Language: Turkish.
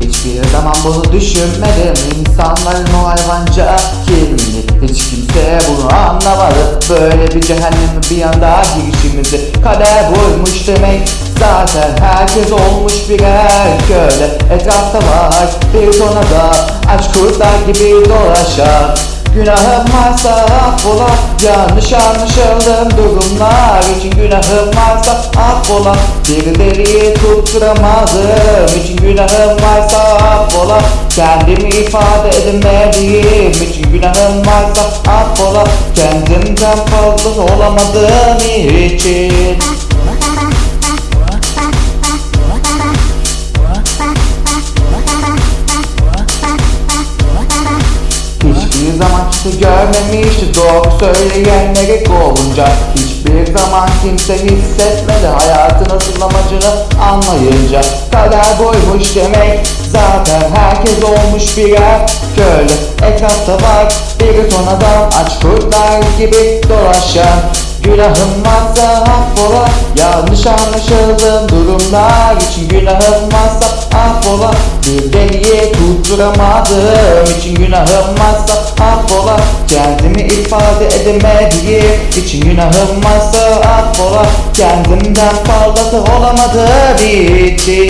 Hiçbir zaman bunu düşünmedim. İnsanların o hayvanca kimliğini Hiç kimse bunu anlamadı. Böyle bir cehenneme bir anda girişimizi Kader buymuş demek. Zaten herkes olmuş birer köle Etrafta var bir ton adam Aç kurtlar gibi dolaşan Günahım varsa affola Yanlış anlaşıldığım durumlar için Günahım varsa affola. Birileri tutturamadım için Günahım varsa affola. Kendimi ifade edemediğim için Günahım varsa affola Kendimden fazla olamadığım için. Hiçbir zaman kimse görmemişti doğru söyleyenleri kovunca Hiçbir zaman kimse hissetmedi hayatın asıl amacını anlayınca. Kader buymuş demek zaten herkes olmuş birer köle Etrafta var bir ton adam aç kurtlar gibi dolaşan. Günahım varsa affola Yanlış anlaşıldığım durumlar için Günahım varsa affola. Bir deliye tutturamadığım için Günahım varsa affola. Kendimi ifade edemediğim için Günahım varsa affola. Kendimden fazlası olamadığım için